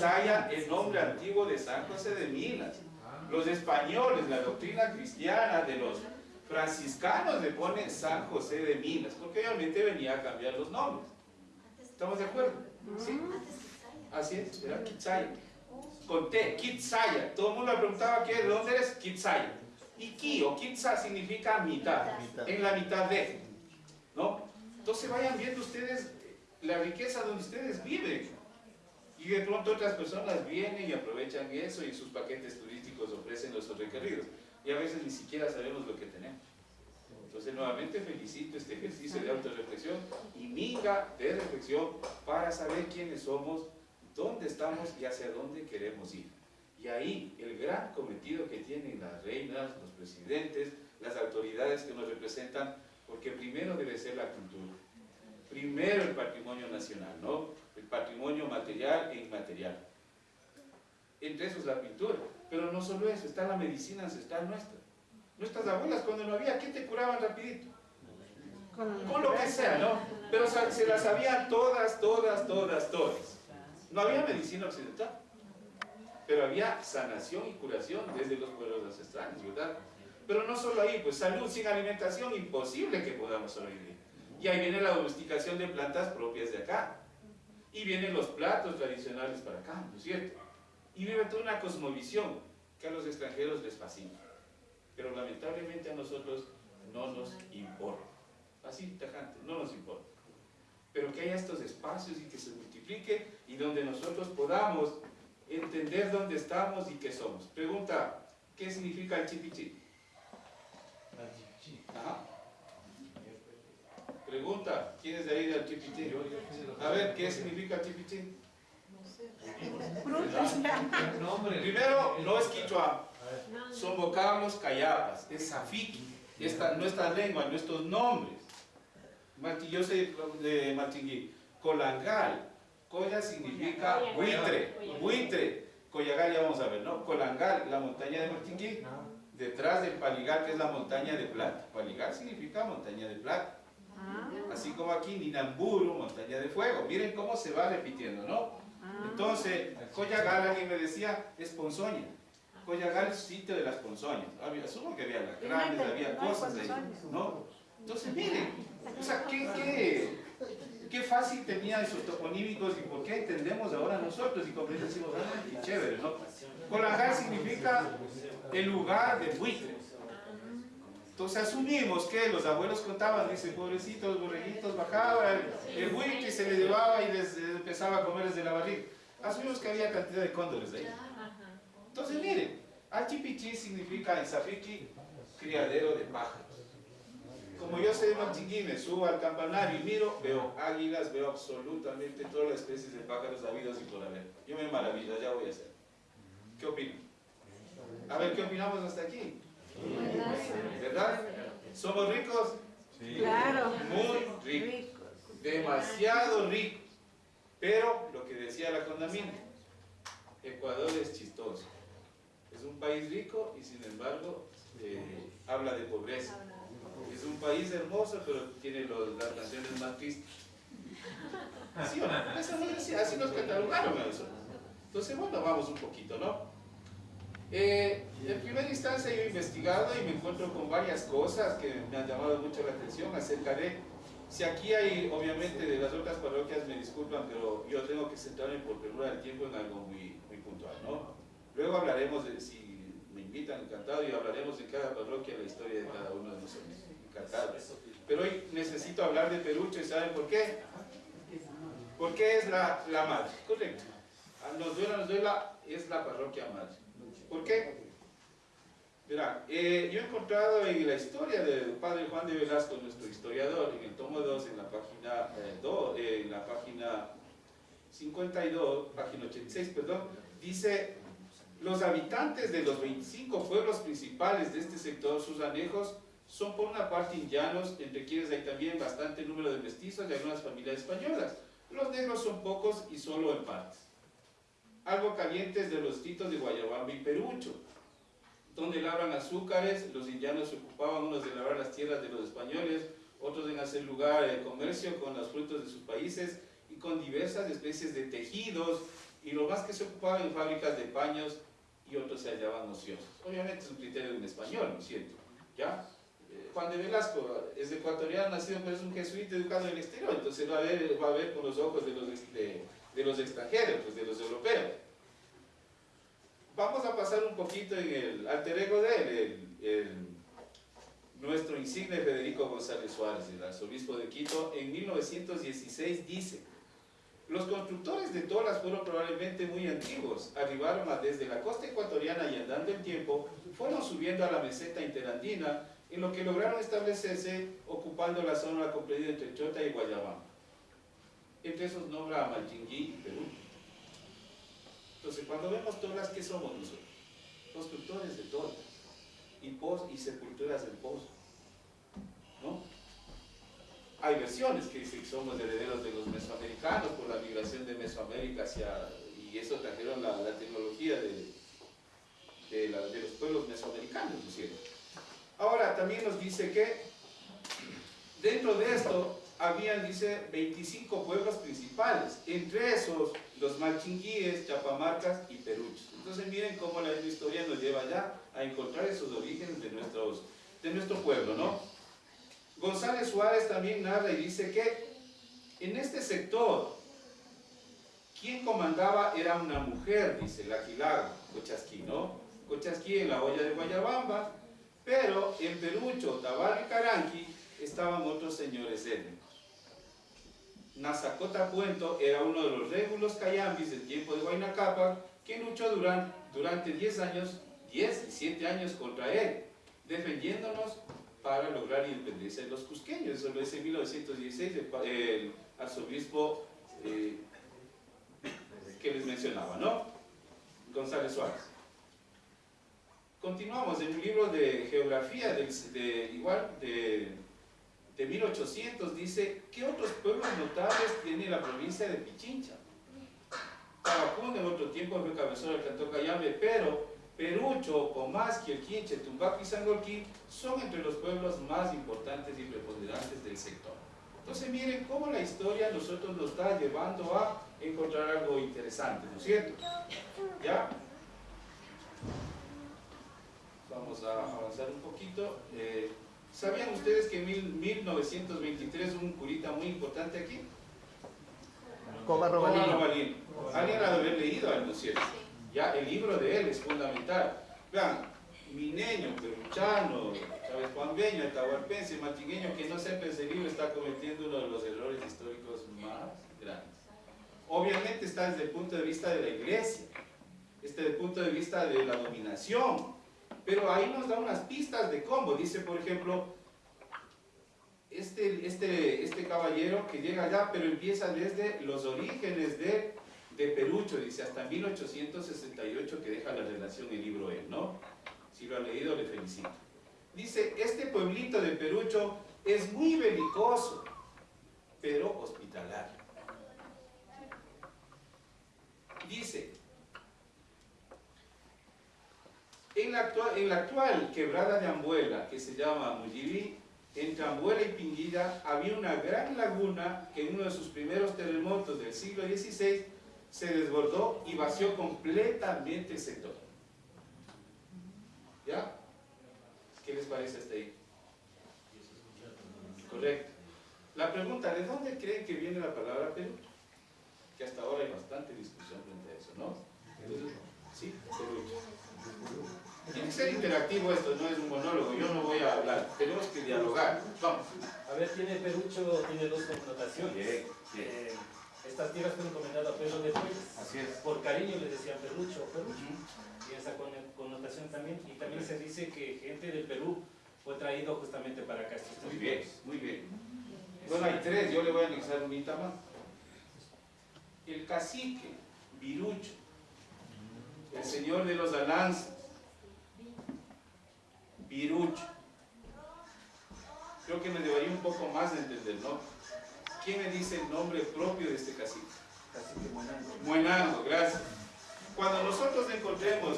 Quisaya, el nombre antiguo de San José de Milas. Los españoles, la doctrina cristiana de los franciscanos le ponen San José de Milas, porque obviamente venía a cambiar los nombres. ¿Estamos de acuerdo? ¿Sí? Así es, era Quitsaya. Conté, Kitsaya. Todo el mundo le preguntaba ¿qué, de dónde eres, Kitsaya. Y Ki o Kitsa significa mitad, en la mitad de. ¿No? Entonces vayan viendo ustedes la riqueza donde ustedes viven. Y de pronto otras personas vienen y aprovechan eso y sus paquetes turísticos ofrecen los recorridos. Y a veces ni siquiera sabemos lo que tenemos. Entonces nuevamente felicito este ejercicio de autorreflexión y minga de reflexión para saber quiénes somos, dónde estamos y hacia dónde queremos ir. Y ahí el gran cometido que tienen las reinas, los presidentes, las autoridades que nos representan, porque primero debe ser la cultura, primero el patrimonio nacional, ¿no? Patrimonio material e inmaterial. Entre esos la pintura, pero no solo eso, está la medicina ancestral nuestra. Nuestras abuelas cuando no había, ¿qué te curaban rapidito? Con lo que sea, ¿no? Pero se las sabían todas, todas, todas, todas. No había medicina occidental, pero había sanación y curación desde los pueblos ancestrales, ¿verdad? Pero no solo ahí, pues salud sin alimentación, imposible que podamos sobrevivir. Y ahí viene la domesticación de plantas propias de acá. Y vienen los platos tradicionales para acá, ¿no es cierto? Y vive toda una cosmovisión que a los extranjeros les fascina. Pero lamentablemente a nosotros no nos importa. Así, tajante, no nos importa. Pero que haya estos espacios y que se multiplique y donde nosotros podamos entender dónde estamos y qué somos. Pregunta, ¿qué significa el chipichi? Ajá. Pregunta, ¿quién es de ahí del chipichi? A ver, ¿qué significa el chipichi? Primero, no es quichua, son vocablos cayapas, es safiki, esta, nuestra lengua, nuestros nombres. Yo soy de Martingui, colangal, Coya significa buitre, buitre. Coyagal ya vamos a ver, ¿no? Colangal, la montaña de Martingui, detrás del Paligal, que es la montaña de plata. Paligal significa montaña de plata. Ah. Así como aquí, Ninamburu, montaña de fuego. Miren cómo se va repitiendo, ¿no? Ah. Entonces, Coyagal, alguien me decía, es ponzoña. Coyagal es sitio de las ponzoñas. Había, asumo que había grandes, había cosas ahí, ¿no? Entonces, miren, o sea, ¿qué, qué, qué fácil tenía esos toponímicos y por qué entendemos ahora nosotros y por decimos, ah, qué chévere, ¿no? Colangal significa el lugar de buitres. Entonces asumimos que los abuelos contaban, dice, pobrecitos, borreguitos, bajaban, el buitre se le llevaba y les empezaba a comer desde la barriga. Asumimos que había cantidad de cóndores ahí. Entonces miren, Achipichi significa en Safiki criadero de pájaros. Como yo soy de Manchingui, me subo al campanario y miro, veo águilas, veo absolutamente todas las especies de pájaros habidos y por haber. Yo me maravillo, ya voy a hacer. ¿Qué opinan? A ver, ¿qué opinamos hasta aquí? ¿Verdad? ¿Somos ricos? Sí. Claro. Muy ricos. Demasiado ricos. Pero, lo que decía la condamina, Ecuador es chistoso. Es un país rico y sin embargo eh, habla de pobreza. Es un país hermoso, pero tiene las canciones más tristes. ¿Sí o no? así nos catalogaron eso. Entonces, bueno, vamos un poquito, ¿no? Eh, en primera instancia yo he investigado y me encuentro con varias cosas que me han llamado mucho la atención acerca de si aquí hay, obviamente, de las otras parroquias me disculpan, pero yo tengo que centrarme por perdura del tiempo en algo muy, muy puntual, ¿no? Luego hablaremos de si me invitan, encantado, y hablaremos de cada parroquia, la historia de cada uno de nosotros. Encantado. Pero hoy necesito hablar de Perucho, ¿y saben por qué? Porque es la, la madre, correcto. Nos duela, nos duela, es la parroquia madre. ¿Por qué? Verá, eh, yo he encontrado en la historia del padre Juan de Velasco, nuestro historiador, en el tomo 2, en la página, eh, en la página 52, página 86, perdón, dice los habitantes de los 25 pueblos principales de este sector, sus anejos, son por una parte indianos, entre quienes hay también bastante número de mestizos y algunas familias españolas. Los negros son pocos y solo en partes. Algo calientes de los titos de Guayabamba y Perucho, donde labran azúcares, los indianos se ocupaban unos de labrar las tierras de los españoles, otros en hacer lugar el comercio con los frutos de sus países y con diversas especies de tejidos y lo más que se ocupaba en fábricas de paños y otros se hallaban ociosos. Obviamente es un criterio de un español, ¿no es cierto? ¿Ya? Eh, Juan de Velasco es ecuatoriano, nacido, pero es un jesuita educado en el exterior, entonces va a ver, va a ver con los ojos de los, de los extranjeros, pues de los europeos. Pasar un poquito en el alter ego de él, nuestro insigne Federico González Suárez, el arzobispo de Quito, en 1916 dice los constructores de tolas fueron probablemente muy antiguos, arribaron desde la costa ecuatoriana y andando el tiempo, fueron subiendo a la meseta interandina, en lo que lograron establecerse ocupando la zona comprendida entre Chota y Guayabamba. Entre esos nombra a Malchinguí y Perú. Entonces, cuando vemos tolas, ¿qué somos nosotros? Constructores de tolas y, pos, y sepulturas del pozo. ¿No? Hay versiones que dicen que somos herederos de los mesoamericanos por la migración de Mesoamérica hacia, y eso trajeron la, tecnología de, de, los pueblos mesoamericanos, ¿no es cierto? Ahora, también nos dice que dentro de esto habían, dice, 25 pueblos principales, entre esos los malchinguíes, chapamarcas y peruchos. Entonces miren cómo la historia nos lleva ya a encontrar esos orígenes de, nuestros, de nuestro pueblo, ¿no? González Suárez también narra y dice que en este sector, quien comandaba era una mujer, dice la Aquilago, Cochasquí, ¿no? Cochasquí en la olla de Guayabamba, pero en Perucho, Tabal y Caranqui estaban otros señores étnicos. Nazacota Puento era uno de los régulos cayambis del tiempo de Guaynacapa, que luchó durante, durante 10 años, 10 y 7 años contra él, defendiéndonos para lograr independencia de los cusqueños. Eso lo dice en 1916 el, arzobispo eh, que les mencionaba, ¿no? González Suárez. Continuamos en un libro de geografía, de, igual, de, de 1800, dice, ¿qué otros pueblos notables tiene la provincia de Pichincha? Tabacún en otro tiempo fue cabezón del cantón Cayambe, pero Perucho, Comasqui, El Quinche, Tumbaco y Sangolquí son entre los pueblos más importantes y preponderantes del sector. Entonces miren cómo la historia nosotros nos está llevando a encontrar algo interesante, ¿no es cierto? ¿Ya? Vamos a avanzar un poquito. Eh, ¿Sabían ustedes que en 1923 hubo un curita muy importante aquí? Robalín. Alguien ha de haber leído algo, ¿no es cierto? Ya el libro de él es fundamental. Vean, mineño, peruchano, Chávez Juanbeño, atahualpense, matigueño, que no sepa ese libro está cometiendo uno de los errores históricos más grandes. Obviamente está desde el punto de vista de la iglesia, desde el punto de vista de la dominación, pero ahí nos da unas pistas de cómo. Dice, por ejemplo, este, este, este caballero que llega allá, pero empieza desde los orígenes de de Perucho, dice, hasta 1868 que deja la relación el libro él, ¿no? Si lo ha leído, le felicito. Dice, este pueblito de Perucho es muy belicoso, pero hospitalario. Dice, en la, actual, quebrada de Ambuela, que se llama Mujibí, entre Ambuela y Pinguilla había una gran laguna que en uno de sus primeros terremotos del siglo XVI se desbordó y vació completamente el sector. ¿Ya? ¿Qué les parece hasta ahí? Correcto. La pregunta, ¿de dónde creen que viene la palabra Perú? Que hasta ahora hay bastante discusión frente a eso, ¿no? sí, Perú. Tiene que ser interactivo esto, no es un monólogo, yo no voy a hablar, tenemos que dialogar. Vamos. A ver, tiene Perucho, tiene dos connotaciones. Bien, bien. Eh, estas tierras fueron encomendadas a Pedro de Fuentes. Así es. Por cariño le decían Perrucho o Perrucho. Y esa connotación también. Y también se dice que gente del Perú fue traído justamente para acá. Muy bien, muy bien. Bueno, hay tres, yo le voy a anexar un más. El cacique, Virucho, el señor de los alanzas, Virucho. Creo que me debería un poco más de entender, ¿no? ¿Quién me dice el nombre propio de este cacique? Cacique Muenango. Muenango, gracias. Cuando nosotros encontremos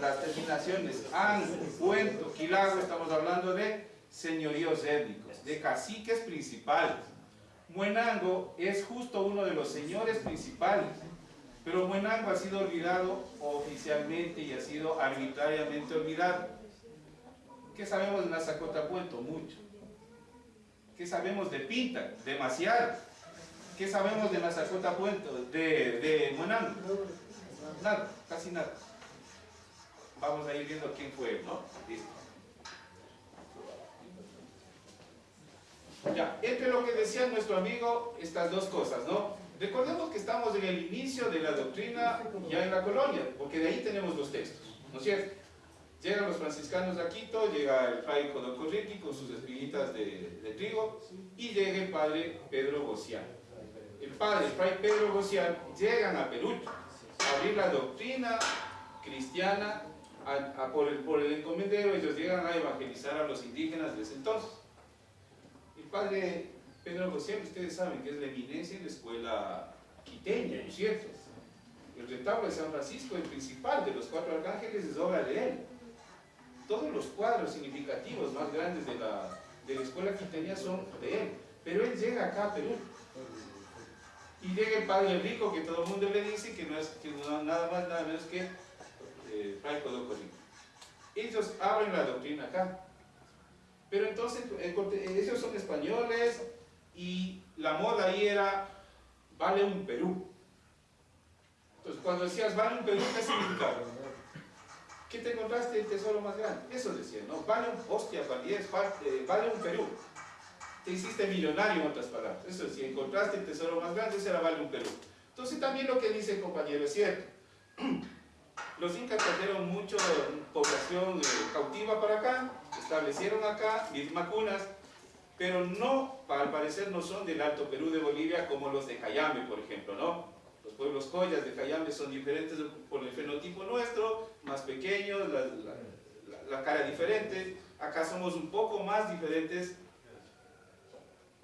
las terminaciones an, cuento, quilago, estamos hablando de señoríos étnicos, de caciques principales. Muenango es justo uno de los señores principales, pero Muenango ha sido olvidado oficialmente y ha sido arbitrariamente olvidado. ¿Qué sabemos de Nazacotapuento? Mucho. ¿Qué sabemos de Pinta? Demasiado. ¿Qué sabemos de Nazacotapuento? De, de Muenango. Nada, casi nada. Vamos a ir viendo quién fue, ¿no? Listo. Ya, entre lo que decía nuestro amigo, estas dos cosas, ¿no? Recordemos que estamos en el inicio de la doctrina ya en la colonia, porque de ahí tenemos los textos, ¿no es cierto? Llegan los franciscanos a Quito, llega el fray Codocorriti con sus espiguitas de, de, trigo y llega el padre Pedro Gocián. El padre, el fray Pedro Gocián, llegan a Perú a abrir la doctrina cristiana por, el, por el encomendero, ellos llegan a evangelizar a los indígenas de ese entonces padre Pedro José, ustedes saben que es la eminencia en la escuela quiteña, ¿no es cierto? El retablo de San Francisco, el principal de los cuatro arcángeles, es obra de él. Todos los cuadros significativos más grandes de la, de la escuela son de él. Pero él llega acá a Perú. Y llega el padre rico que todo el mundo le dice que no es que nada más, nada menos que eh, Fray Ellos abren la doctrina acá. Pero entonces, ellos son españoles y la moda ahí era, vale un Perú. Entonces, cuando decías, vale un Perú, ¿qué significaba? ¿Qué te encontraste el tesoro más grande? Eso decía, ¿no? Vale un, hostia, eh, vale un Perú. Te hiciste millonario, en otras palabras. Eso, si encontraste el tesoro más grande, ese era vale un Perú. Entonces, también lo que dice el compañero es cierto. Los incas trajeron mucha población eh, cautiva para acá, establecieron acá macunas, pero no, al parecer no son del Alto Perú de Bolivia como los de Cayambe, por ejemplo, ¿no? Los pueblos collas de Cayambe son diferentes por el fenotipo nuestro, más pequeños, la, cara diferente. Acá somos un poco más diferentes.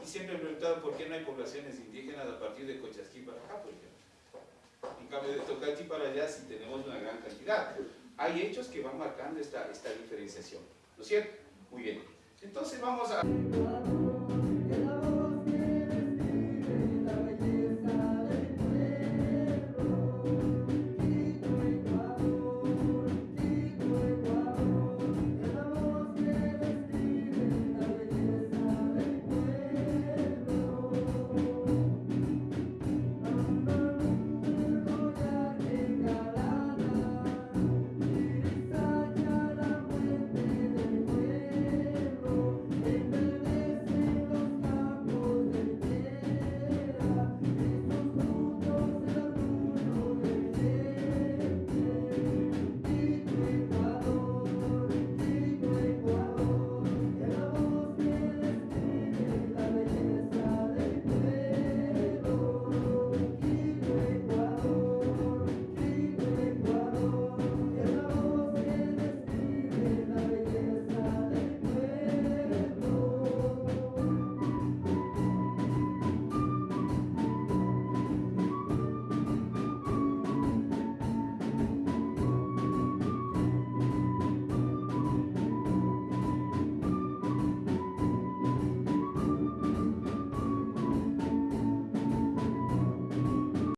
Y siempre he preguntado por qué no hay poblaciones indígenas a partir de Cochasquí para acá, por ejemplo. En cambio de Tocachi para allá sí tenemos una gran cantidad. Hay hechos que van marcando esta, esta diferenciación. ¿No es cierto? Muy bien. Entonces vamos a...